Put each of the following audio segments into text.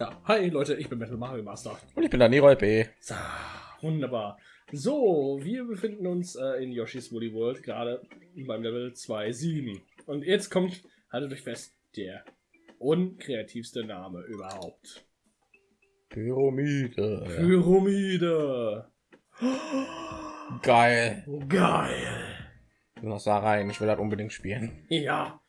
Ja, hi Leute, ich bin Metal Mario Master. Und ich bin der Leroy B. So, wunderbar. So, wir befinden uns äh, in Yoshi's Woolly World, gerade beim Level 2.7. Und jetzt kommt, haltet euch fest, der unkreativste Name überhaupt. Pyramide. Pyramide. Geil. Geil. Noch da rein. Ich will das unbedingt spielen. Ja.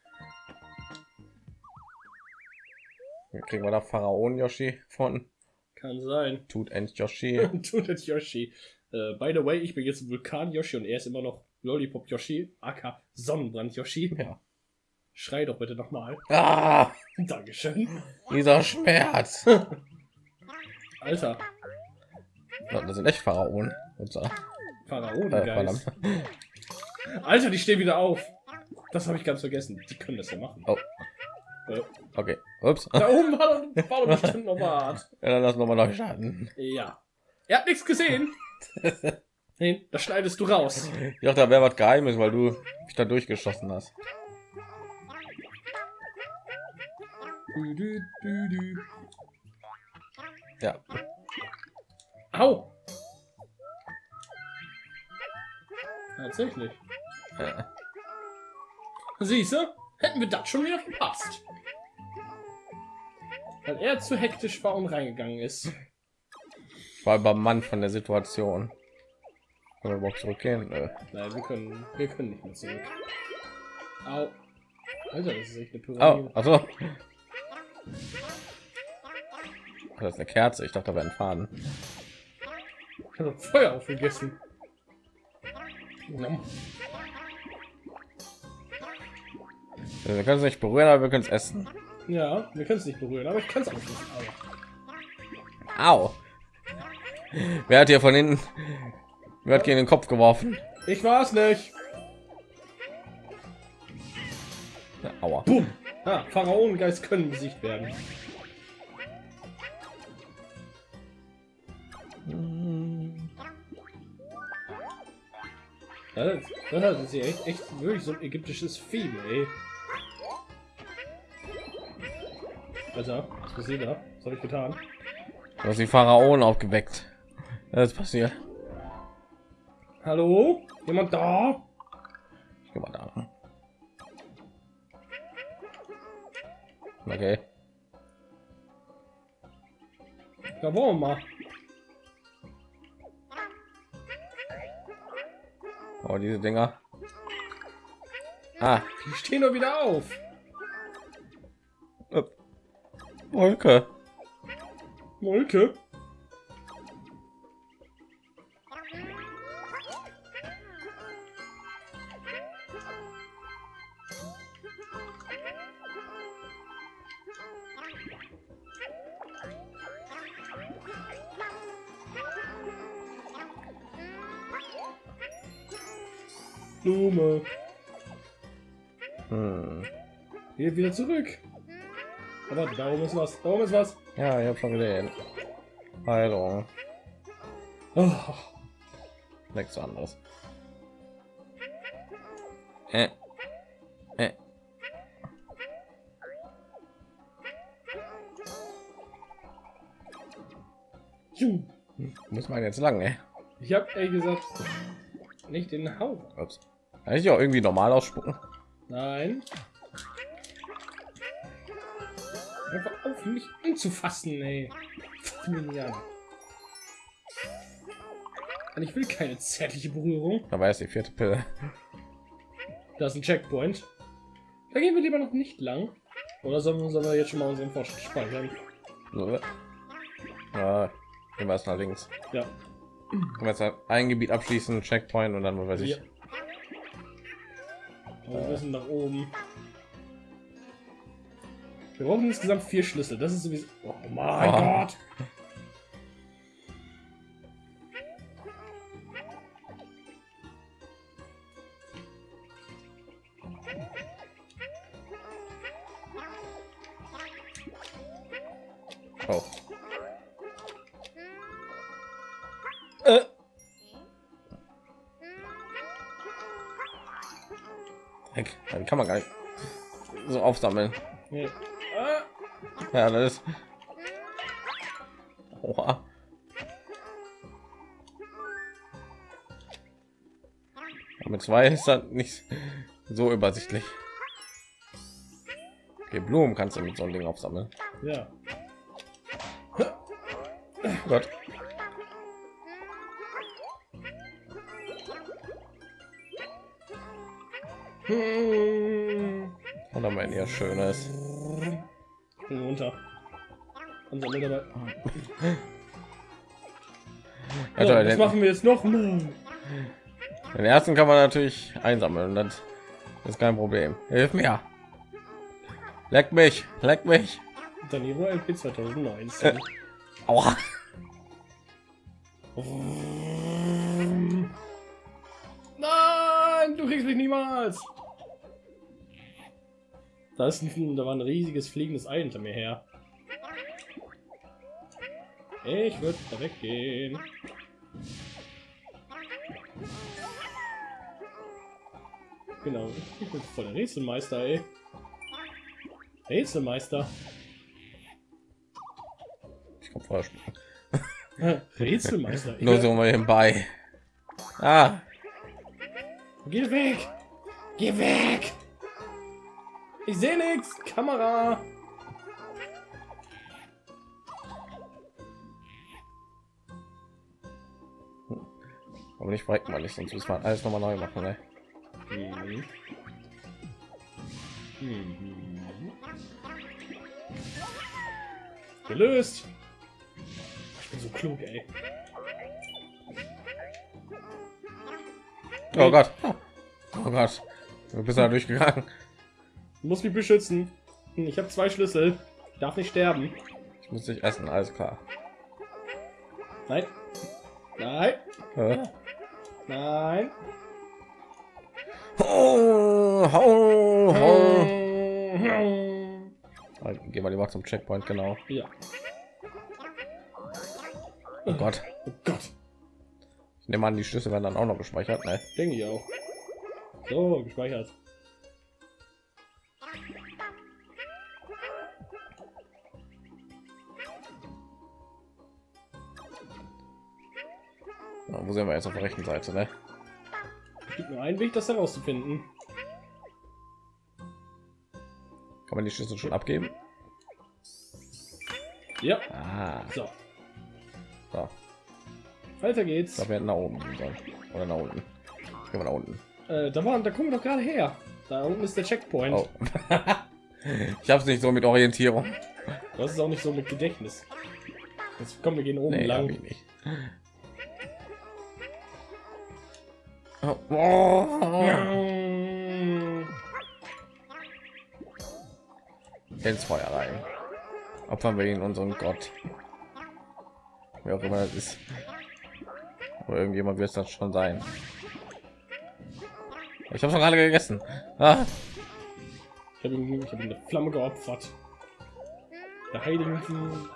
Kriegen wir da Pharaon Yoshi von. Kann sein. Tut End Yoshi. Tut das Yoshi. Äh, by the way, ich bin jetzt Vulkan Yoshi und er ist immer noch Lollipop Yoshi, aka Sonnenbrand Yoshi. Ja. Schrei doch bitte nochmal. Ah, Dankeschön. dieser Schmerz. Alter, Das sind echt Pharaonen. Upsa. Äh, verdammt. Alter, die stehen wieder auf. Das habe ich ganz vergessen. Die können das ja machen. Oh. Äh, Okay. Ups. da oben war doch, war doch bestimmt noch was. Ja, dann lass noch mal neu starten. Ja. Er hat nichts gesehen. Nee, das schneidest du raus. Ich dachte, da wäre was Geheimes, weil du mich da durchgeschossen hast. Ja. Au! Tatsächlich. Äh, Siehst du? Hätten wir das schon wieder verpasst. Weil er zu hektisch war und reingegangen ist. Ich war übermannt von der Situation. Können wir überhaupt zurückgehen? Nö. Nein, wir können, wir können nicht mehr zurück. Au. Alter, das ist echt eine Oh, Pyramide. also. Das ist eine Kerze. Ich dachte, da wäre ein Faden. Ich habe Feuer aufgegessen. Wir können es nicht berühren, aber wir können es essen. Ja, wir können es nicht berühren, aber ich kann es auch nicht. Au. Au. Wer hat hier von hinten? Wer hat gegen den Kopf geworfen? Ich war es nicht. Ja, Aua. Boom. Ah, Pharaonengeist können besiegt werden. Das, das ist echt, echt wirklich so ein ägyptisches Fieber, ey. Alter, was passiert da? Was habe ich getan? Du hast die Pharaonen aufgeweckt. Das ist passiert. Hallo? Jemand da? Ich geh mal da. Okay. Da wollen wir mal. Oh, diese Dinger. Ah, Die stehen doch wieder auf. Wolke. Molke. Blume. Hm. Hier wieder zurück. Aber da oben ist was. Da oben ist was. Ja, ich habe schon gesehen. Heilung. Oh, Nichts anderes. Äh. Äh. Muss man jetzt lang, ey. ich habe ehrlich gesagt nicht den Hauch. Ups. Kann ich auch irgendwie normal ausspucken? Nein. Einfach auf mich anzufassen, ey. Und ich will keine zärtliche Berührung. Da war jetzt die vierte Pille. Da ist ein Checkpoint. Da gehen wir lieber noch nicht lang. Oder sollen, sollen wir jetzt schon mal unseren Fortschritt speichern? Ja, gehen wir erst nach links. Ja. Können wir jetzt ein Gebiet abschließen, Checkpoint und dann was weiß ich. Ja. Wir müssen nach oben. Wir brauchen insgesamt vier Schlüssel. Das ist sowieso. Oh mein Oh. Gott! Oh. Äh. Heck, dann kann man gar nicht so aufsammeln. Nee. Ja, das ist Oha. Mit zwei ist das nicht so übersichtlich. Okay, Blumen kannst du mit so einem Ding aufsammeln. Ja. Oh Gott. Hm. Und dann mein ja schönes. Runter. Und dann dabei. Ja, So, den, machen wir jetzt noch mal. den ersten kann man natürlich einsammeln. Das ist kein Problem. Hilf mir. Leck mich, leck mich. Danilo LP 2019. Aua. Nein, du kriegst mich niemals. Da ist ein, da war ein riesiges fliegendes Ei hinter mir her. Ich würde da weggehen. Genau, ich bin voll der Rätselmeister, ey. Rätselmeister. Ich komm vorher springen. Rätselmeister. Nur so mal bei. Ah, Geh weg! Geh weg! Ich sehe nichts! Kamera! aber nicht verrecken, weil ich sonst müssen wir alles noch mal neu machen. Ne? Gelöst! Ich bin so klug, ey. Oh Gott. Oh Gott. Du bist da durchgegangen. Du musst mich beschützen. Hm, Ich habe zwei Schlüssel. Ich darf nicht sterben. Ich muss dich essen, alles klar. Nein. Nein. Äh. Nein. Oh, oh, oh. Gehen wir lieber zum Checkpoint, genau. Ja. Oh Gott. Oh Gott. Ich nehme an, die Schlüssel werden dann auch noch gespeichert. Ne? Denke ich auch. So, gespeichert. Wo sind wir jetzt auf der rechten Seite? Ne? Es gibt nur einen Weg, das herauszufinden. Kann man die Schlüssel schon abgeben? Ja. Ah, So, so. weiter geht's. Da werden nach oben sollen. oder nach unten. Gehen wir nach unten. Äh, da waren, da kommen wir doch gerade her. Da unten ist der Checkpoint. Oh. ich habe es nicht so mit Orientierung. Das ist auch nicht so mit Gedächtnis. Jetzt kommen wir gehen oben Nee, lang. ich nicht. Ins Feuer rein. Opfern wir ihn unseren Gott. Wer auch immer das ist. Aber irgendjemand wird es das schon sein. Ich habe schon gerade gegessen. Ah, Ich habe ihm, hab eine Flamme geopfert. Der heiligen,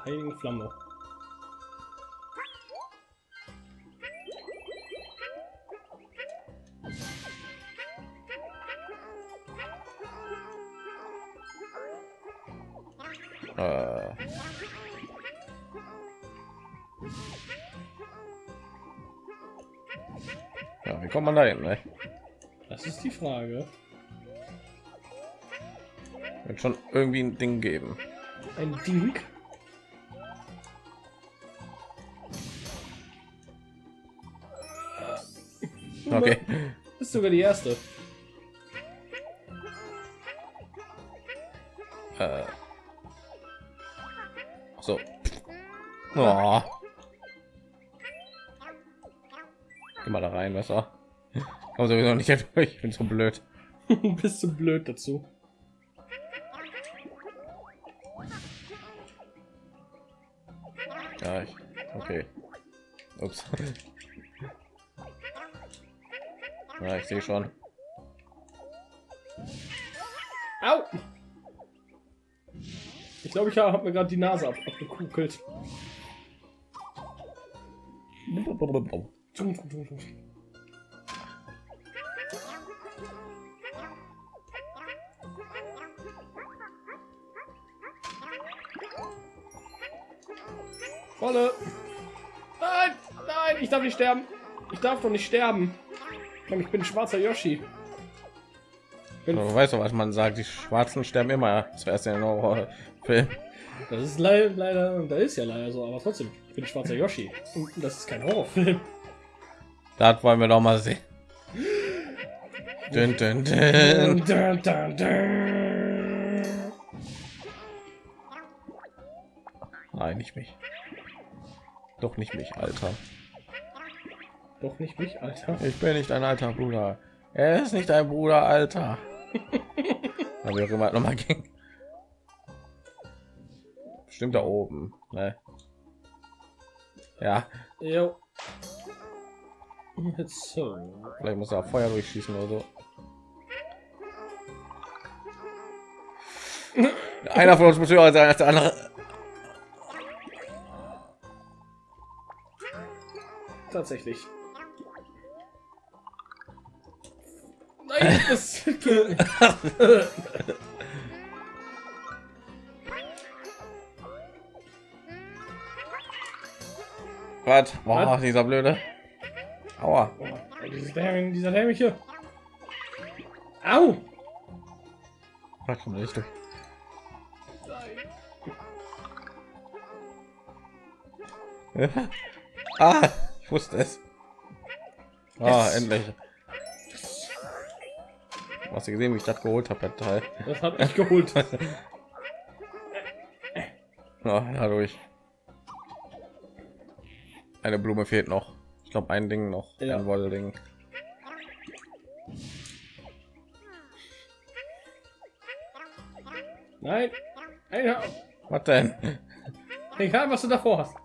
heiligen Flamme. Kommt man da hin? Ne? Das ist die Frage. Wird schon irgendwie ein Ding geben. Ein Ding. Okay. Das ist sogar die erste. Äh. So. Oh. Geh mal da rein, besser. Komm sowieso nicht durch. Ich bin so blöd. Bist du blöd dazu? Ja, ich. Okay. Ups. Ja, ich sehe schon. Au! Ich glaube, ich habe mir gerade die Nase ab abgekugelt. Rolle. Nein, nein, ich darf nicht sterben. Ich darf doch nicht sterben. Ich bin ein schwarzer Yoshi. Du weißt doch, was man sagt. Die Schwarzen sterben immer zuerst in Horrorfilm. Das ist leider, leider, da ist ja leider so, aber trotzdem, ich bin schwarzer Yoshi. Und das ist kein Horrorfilm. Das wollen wir doch mal sehen. Dun, dun, dun. Dun, dun, dun. Nein, nicht mich. Doch nicht mich, Alter. Doch nicht mich, Alter. Ich bin nicht ein alter Bruder. Er ist nicht ein Bruder, Alter. Aber wie auch immer noch mal ging. Stimmt da oben. Ne? Ja, Jo. Vielleicht muss er Feuer durchschießen oder so. Einer von uns muss höher sein als der andere. Tatsächlich. Nein, das. Was? Boah, Was? dieser blöde. Aua. Dieses Dämon, dieser dämliche. Au! Da kommt nicht durch. ah, wusste es. Ah, Yes. endlich. Hast du gesehen, wie ich das geholt habe, das Teil? Das hat mich geholt. Ja, dadurch. Eine Blume fehlt noch. Ich glaube, ein Ding noch. Ja. Ein Wollding. Nein. Auf. Was denn? Egal, was du davor hast.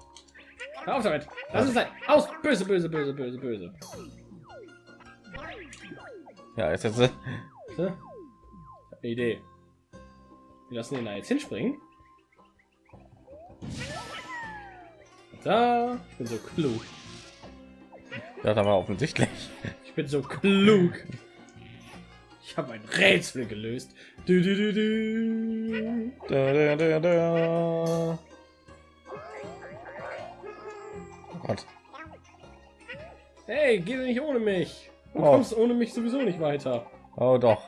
Hör auf damit. Lass es sein. Aus. Böse, böse, böse, böse, böse. Ja, jetzt jetzt. äh, Idee. Wir lassen ihn da jetzt hinspringen. Da. Ich bin so klug. Ja, da war offensichtlich. Ich bin so klug. Ich habe ein Rätsel gelöst. Du, du, du, du. Da, da, da, da. Gott. Hey, geh nicht ohne mich. Du Oh. kommst ohne mich sowieso nicht weiter. Oh doch.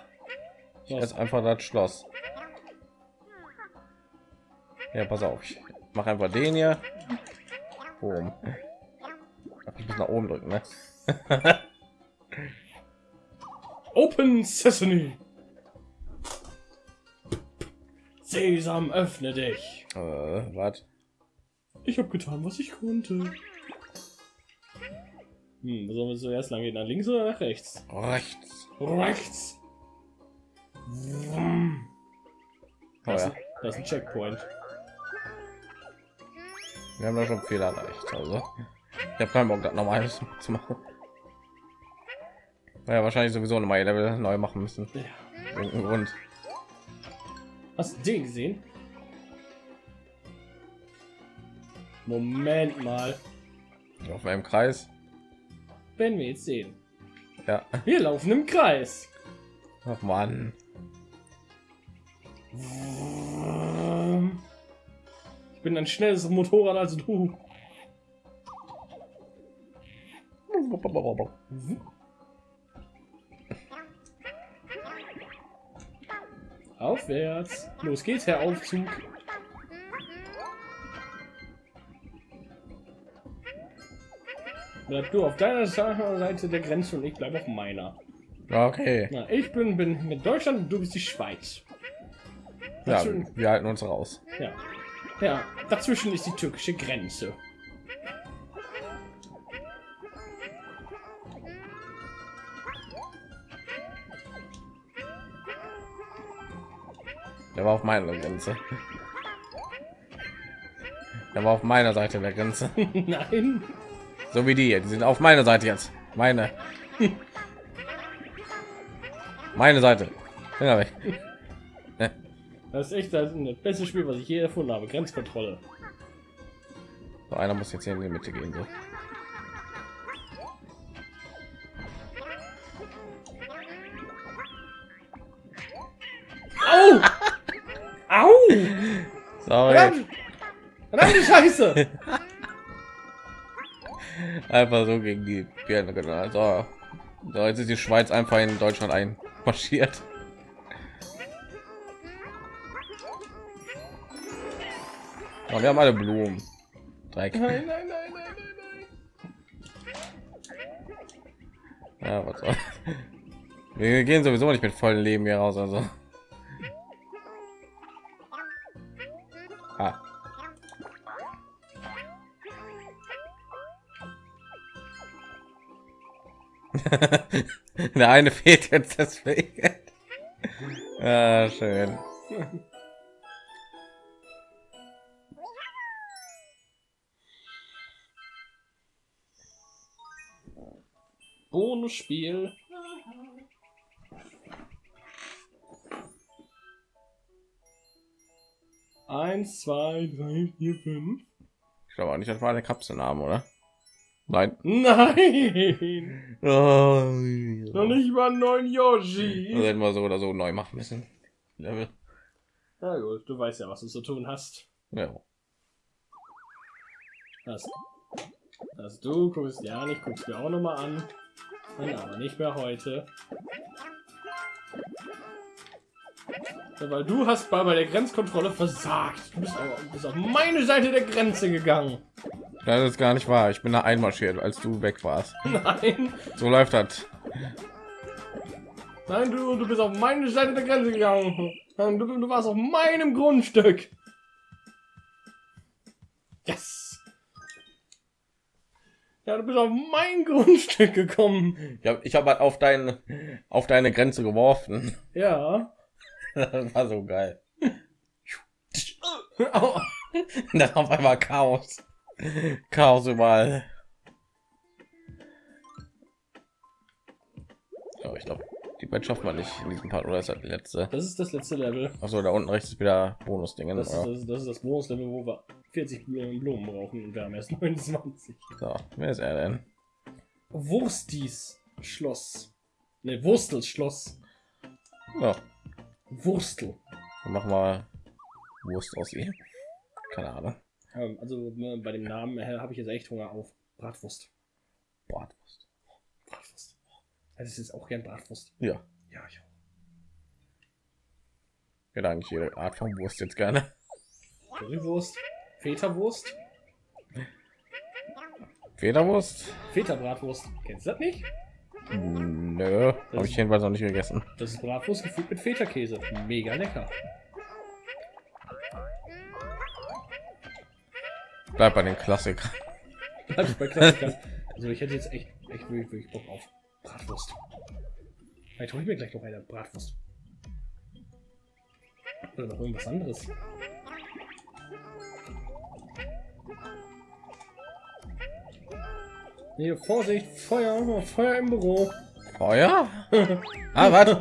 Was? Jetzt einfach das Schloss. Ja, pass auf. Ich mach einfach den hier. Boom. Ich muss nach oben drücken, ne? Open Sesame. Sesam, öffne dich. Äh, was? Ich habe getan, was ich konnte. Hm, wo sollen wir zuerst lang gehen? Nach links oder nach rechts? Rechts. Rechts. Vroom. Oh Das, ja. ist, das ist ein Checkpoint. Wir haben da schon viel erreicht. Also, ich habe keinen Bock, das nochmal zu machen. Weil ja wahrscheinlich sowieso nochmal Level neu machen müssen. Ja. Grund. Hast du den gesehen? Moment mal. Auf meinem Kreis. Wenn wir jetzt sehen. Ja. Wir laufen im Kreis. Ach Mann. Ich bin ein schnelles Motorrad als du. Aufwärts. Los geht's, Herr Aufzug. Bleib du auf deiner Seite der Grenze und ich bleibe auf meiner. Okay. Na, ich bin, bin mit Deutschland und du bist die Schweiz. Ja, Dazwischen, wir halten uns raus. ja. ja, dazwischen ist die türkische Grenze. Der war auf meiner Grenze. Der war auf meiner Seite der Grenze. Nein. So wie die hier. Die sind auf meiner Seite jetzt. Meine. Meine Seite. Finger weg. Das ist echt das, das beste Spiel, was ich je erfunden habe. Grenzkontrolle. So, einer muss jetzt hier in die Mitte gehen. So. Au! Au! Sorry. Verdammt! Scheiße! einfach so gegen die Birne genannt. So. so, jetzt ist die Schweiz einfach in Deutschland einmarschiert. Oh, wir haben alle Blumen. Dreck. Nein, nein, nein. Ja, was soll. Wir gehen sowieso nicht mit vollen Leben hier raus, also. Ah. Der eine fehlt jetzt deswegen. Ah, schön. Bonusspiel. Eins, zwei, drei, vier, fünf. Ich glaube auch nicht, das war der Kapselname, oder? Nein. Nein! Oh, Noch nicht mal neun Yoshi. Das hätten wir so oder so neu machen müssen. Level. Na gut, du weißt ja, was du zu tun hast. Ja. Das, das du guckst ja nicht, guckst mir auch noch mal an. Nein, aber nicht mehr heute. Weil du hast bei, bei der Grenzkontrolle versagt. Du bist, auf, bist auf meine Seite der Grenze gegangen. Das ist gar nicht wahr. Ich bin da einmarschiert, als du weg warst. Nein, So läuft das. nein, du, du bist auf meine Seite der Grenze gegangen. Du, du warst auf meinem Grundstück. Yes. Ja, du bist auf mein Grundstück gekommen. Ich habe ich hab halt auf deine auf deine Grenze geworfen. Ja. Das war so geil. Dann auf einmal Chaos. Chaos überall. Oh, ich glaube, die Bett schafft man nicht in diesem Part, oder ist das die letzte? Das ist das letzte Level. Achso, da unten rechts ist wieder Bonus-Dinge. Das ist das, das, ist das Bonuslevel, wo wir 40 Blumen Blumen brauchen und wir haben erst 29. So, wer ist er denn? Wurstis Schloss. Ne, Wurstels Schloss. Wurstel. dann machen wir Wurst aus ihm. Keine Ahnung. Ähm, Also ne, bei dem Namen äh, habe ich jetzt echt Hunger auf Bratwurst. Bratwurst. Bratwurst. Also es ist auch gern Bratwurst. Ja, Ja, ich auch. ich hätte eigentlich jede Art von Wurst jetzt gerne. Currywurst. Feta-Wurst. Federwurst? Feta-Bratwurst. Kennst du das nicht? Nö, habe ich jedenfalls noch nicht gegessen. Das ist Bratwurst gefüllt mit Feta-Käse. Mega lecker. Bleib bei den Klassikern. Bleib bei Klassikern. Also ich hätte jetzt echt, echt wirklich, wirklich Bock auf Bratwurst. Vielleicht hole ich mir gleich noch eine Bratwurst. Oder noch irgendwas anderes. Hier, Vorsicht, Feuer, Feuer im Büro. Feuer? Ah, was?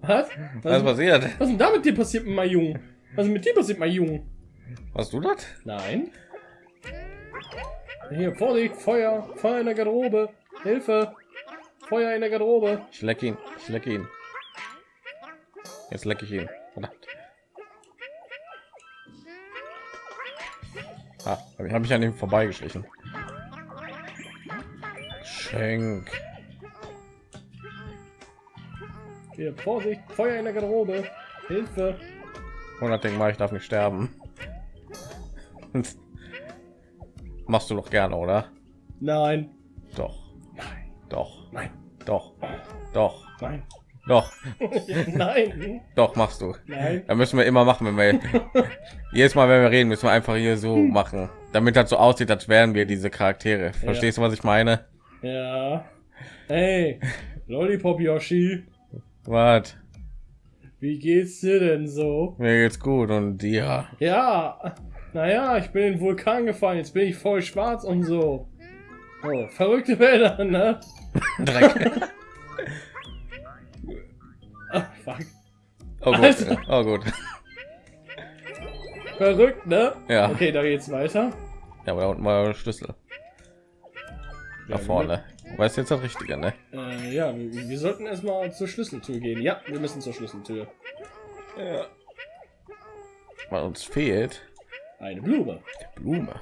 Was? Was ist passiert? was ist denn da mit dir passiert, mein Junge? Was ist mit dir passiert, mein Junge? Hast du das? Nein. Hier, Vorsicht, Feuer, Feuer in der Garderobe. Hilfe. Feuer in der Garderobe. Ich leck ihn. Ich leck ihn. Jetzt leck ich ihn. Verdammt. Ah, habe ich an ihm vorbeigeschlichen. Schenk. Hier, Vorsicht, Feuer in der Garderobe. Hilfe. 100 Ding mal, ich darf nicht sterben. Machst du doch gerne, oder? Nein. Doch, Nein. doch, Nein. doch, doch, Nein. doch, Nein. doch, machst du. Nein. Da müssen wir immer machen, wenn wir jedes Mal, wenn wir reden, müssen wir einfach hier so machen, damit das so aussieht, als wären wir diese Charaktere. Verstehst du, was ich meine? Ja. Hey. Lollipop Yoshi. Was? Wie geht's dir denn so? Mir geht's gut und dir? Ja. Naja, ich bin in den Vulkan gefallen. Jetzt bin ich voll schwarz und so. Oh, verrückte Bilder, ne? Dreck. Ah, fuck. Oh gut. Alter. Oh gut. Verrückt, ne? Ja. Okay, da geht's weiter. Ja, aber da unten war der Schlüssel. Da vorne. Weißt jetzt das Richtige, ne? Äh, ja, wir, wir sollten erstmal zur Schlüsseltür gehen. Ja, wir müssen zur Schlüsseltür. Ja. Weil uns fehlt Eine Blume. Blume.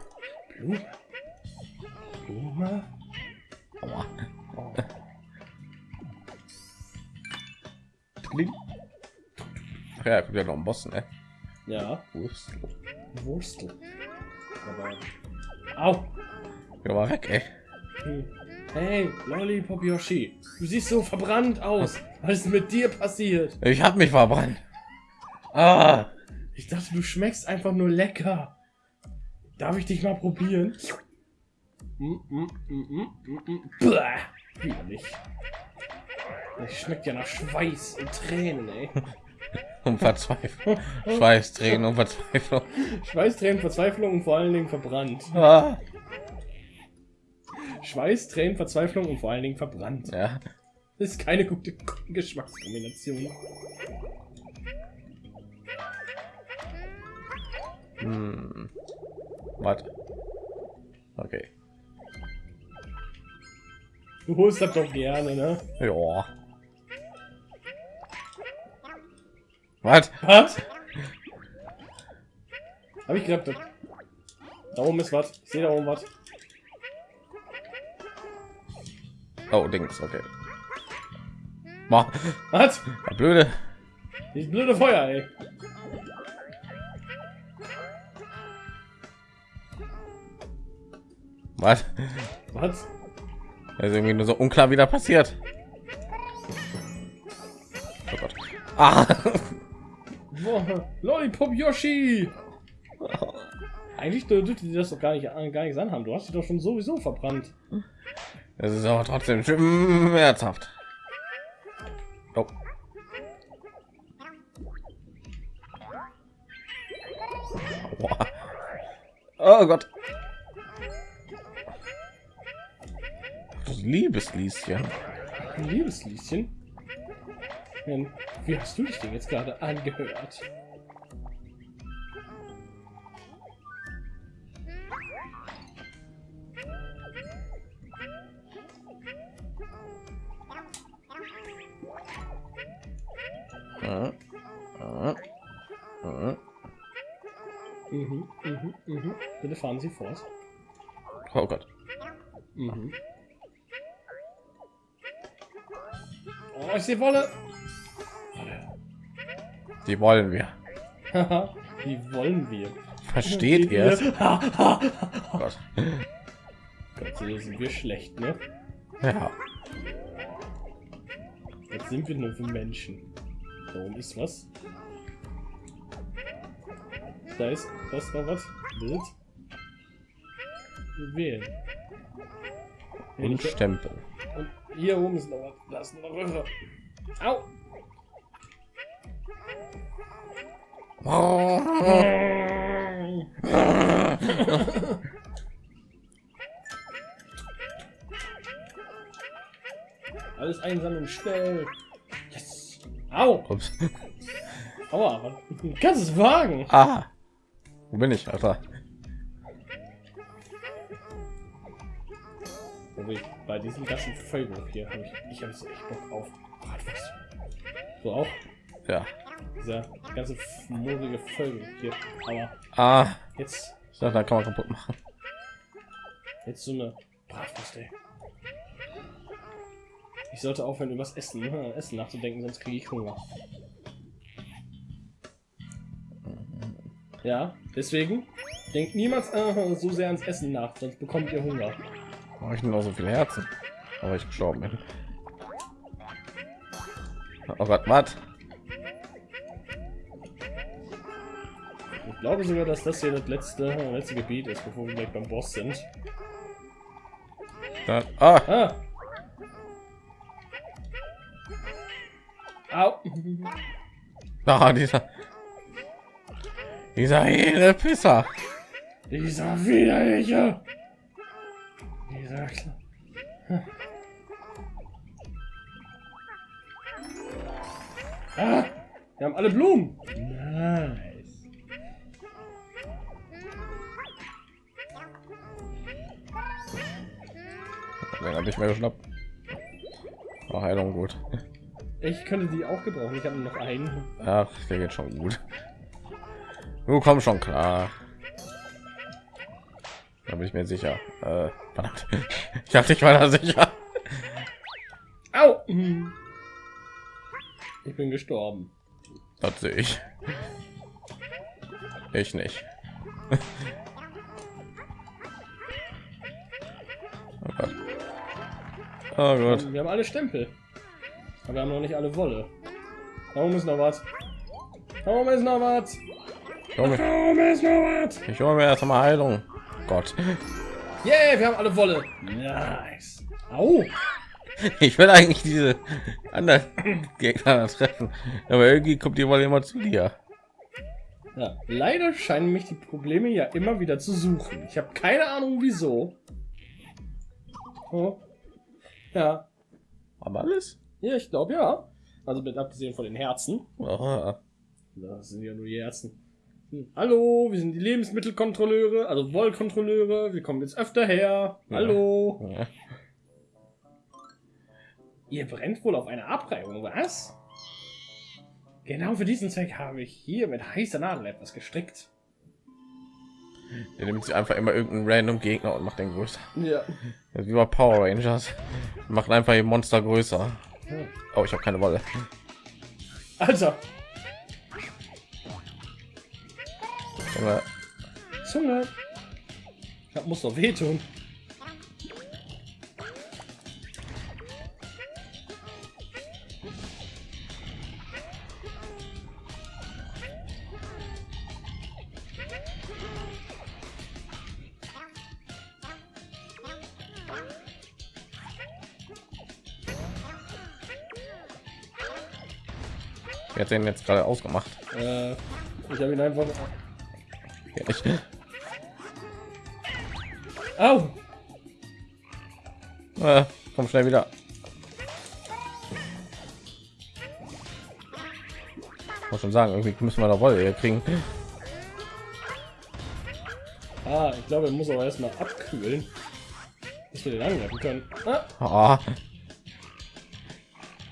Blume. Blume. Aua. Oh. Ach ja, kommt ja noch ein Boss, ne? Ja, Wurst. Wurstel. Aber. Au! Ja, mal weg, ey. Hm. Hey, Lollipop Yoshi, du siehst so verbrannt aus. Was ist mit dir passiert? Ich hab mich verbrannt. Ah, Ich dachte, du schmeckst einfach nur lecker. Darf ich dich mal probieren? Mm, mm, mm, mm, mm, mm. Widerlich. Das schmeckt ja nach Schweiß und Tränen, ey. um Verzweiflung. Schweiß, Tränen und Verzweiflung. Schweiß, Tränen, Verzweiflung und vor allen Dingen verbrannt. Ah. Schweiß, Tränen, Verzweiflung und vor allen Dingen verbrannt. Ja. Das ist keine gute Geschmackskombination. Hm. Warte. Okay. Du holst das doch gerne, ne? Ja. Was? Was? Hab ich da- da oben ist was. Ich sehe da oben was. Oh, Dings, okay. Was? Blöde. Dieses blöde Feuer, ey. Was? Was? Das ist irgendwie nur so unklar, wie da passiert. Oh Gott. Ah. Lollipop Yoshi! Eigentlich dürfte die das doch gar nicht, gar nichts anhaben. Du hast sie doch schon sowieso verbrannt. Das ist aber trotzdem schmerzhaft. Oh. Aua. Oh Gott. Liebeslieschen. Liebeslieschen. Wie hast du dich denn jetzt gerade angehört? Mhm, mhm, mhm. Bitte fahren Sie fort. Oh Gott. Mhm. Oh, ich sehe Wolle. Die wollen wir. Die wollen wir. Versteht ihr es? Gott, Oh Gott. so sind wir schlecht, ne? Ja. Jetzt sind wir nur für Menschen. Oben ist was. Da ist das war was. Bild. Wählen. Und Stempel. Und hier oben ist noch was. Da ist noch Röhre. Au! Alles einsammeln, schnell. Yes. Au! Ups. Aua, kannst es wagen. Ah. Wo bin ich, Alter? Bei diesem ganzen Völker hier habe ich, ich habe so echt Bock auf Bratwurst. So auch Ja. dieser ganze moorige Völker hier. Aber Ah. jetzt, Ich dachte, da kann man kaputt machen. jetzt so eine Bratwurst, ey. Ich sollte aufhören, über das Essen, äh, Essen nachzudenken, sonst kriege ich Hunger. Ja, deswegen denkt niemals äh, so sehr ans Essen nach, sonst bekommt ihr Hunger. Mache ich nur so viele Herzen, aber ich gestorben bin. Oh Gott, was? Ich glaube sogar, dass das hier das letzte, äh, letzte Gebiet ist, bevor wir gleich beim Boss sind. Da, ah, Ah! Au! ah, dieser, dieser hele Pisser. Dieser widerliche! Dieser Kle- Ah! Wir haben alle Blumen! Nice! Den habe ich mir geschnappt. Oh, Heilung gut. Ich könnte die auch gebrauchen. Ich habe noch einen. Ach, der geht schon gut. Du komm schon klar. Da bin ich mir sicher. Äh, verdammt. Ich dachte, ich war da sicher. Au! Ich bin gestorben. Das sehe ich. Ich nicht. oh Gott. Oh Gott. Wir haben alle Stempel. Aber wir haben noch nicht alle Wolle. Warum ist noch was? Warum ist noch was? Ich hole mir erst mal Heilung. Gott. Yeah, wir haben alle Wolle. Nice. Au. Ich will eigentlich diese anderen Gegner treffen, aber irgendwie kommt die Wolle immer zu dir. Ja, leider scheinen mich die Probleme ja immer wieder zu suchen. Ich habe keine Ahnung wieso. Oh. Ja. Aber alles? Ja, ich glaube ja. Also mit abgesehen von den Herzen. Oh. Das sind ja nur die Herzen. Hm. Hallo, wir sind die Lebensmittelkontrolleure, also Wollkontrolleure. Wir kommen jetzt öfter her. Hallo. Ja. Ihr brennt wohl auf eine Abreibung, was? Genau für diesen Zweck habe ich hier mit heißer Nadel etwas gestrickt. Der nimmt sich einfach immer irgendeinen random Gegner und macht den größer. Ja. Das ist Wie bei Power Rangers. Macht einfach die Monster größer. Oh, ich habe keine Wolle. Alter, Junge, Zunge. Das muss doch wehtun. Wer hat den jetzt gerade ausgemacht? Äh, ich habe ihn einfach. Ich, Au! äh, komm schnell wieder. Muss schon sagen, irgendwie müssen wir da Wolle kriegen. Ah, ich glaube, er muss aber erstmal abkühlen, dass wir den angreifen können. Ah, Ah,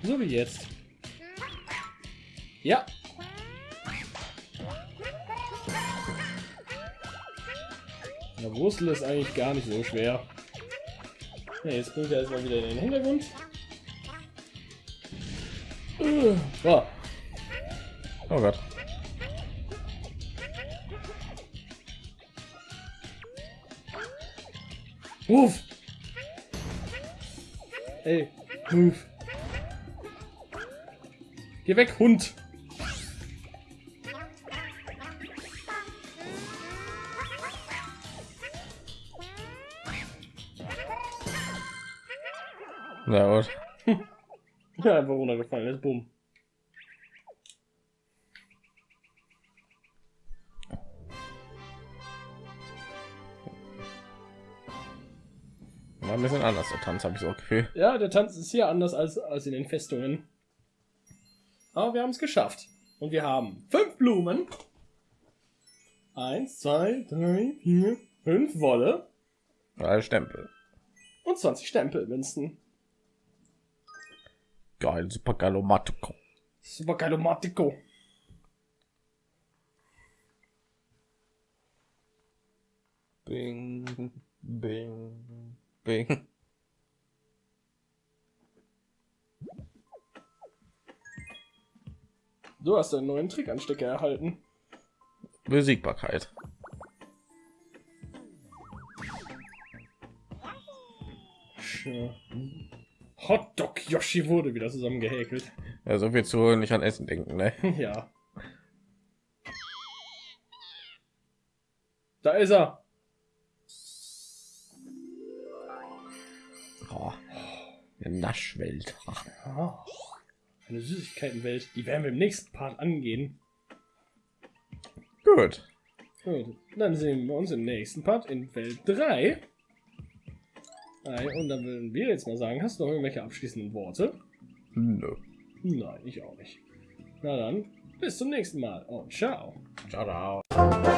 so wie jetzt. Ja. Der Wurzel ist eigentlich gar nicht so schwer. Ja, jetzt bringt er erstmal wieder in den Hintergrund. Äh, So. oh Gott. Move! Ey, move. Geh weg, Hund! Na gut. Ja, einfach runtergefallen ist, bumm. War ein bisschen anders der Tanz, habe ich so Gefühl. Ja, der Tanz ist hier anders als, als in den Festungen. Aber wir haben es geschafft. Und wir haben fünf Blumen. Eins, zwei, drei, vier, fünf Wolle Drei Stempel. und 20 Stempelmünzen. Geil, super Galomatico. Super Galomatico. Bing, bing, bing. Du hast einen neuen Trickanstecker erhalten. Besiegbarkeit. Tja. Hotdog Yoshi wurde wieder zusammengehäkelt. Ja, so viel zu nicht an Essen denken, ne? ja. Da ist er. Oh, eine Naschwelt. Ah, eine Süßigkeitenwelt. Die werden wir im nächsten Part angehen. Gut. Gut, dann sehen wir uns im nächsten Part in Welt 3. Und dann würden wir jetzt mal sagen, hast du noch irgendwelche abschließenden Worte? Nö. Nein, ich auch nicht. Na dann, bis zum nächsten Mal und ciao. Ciao, ciao.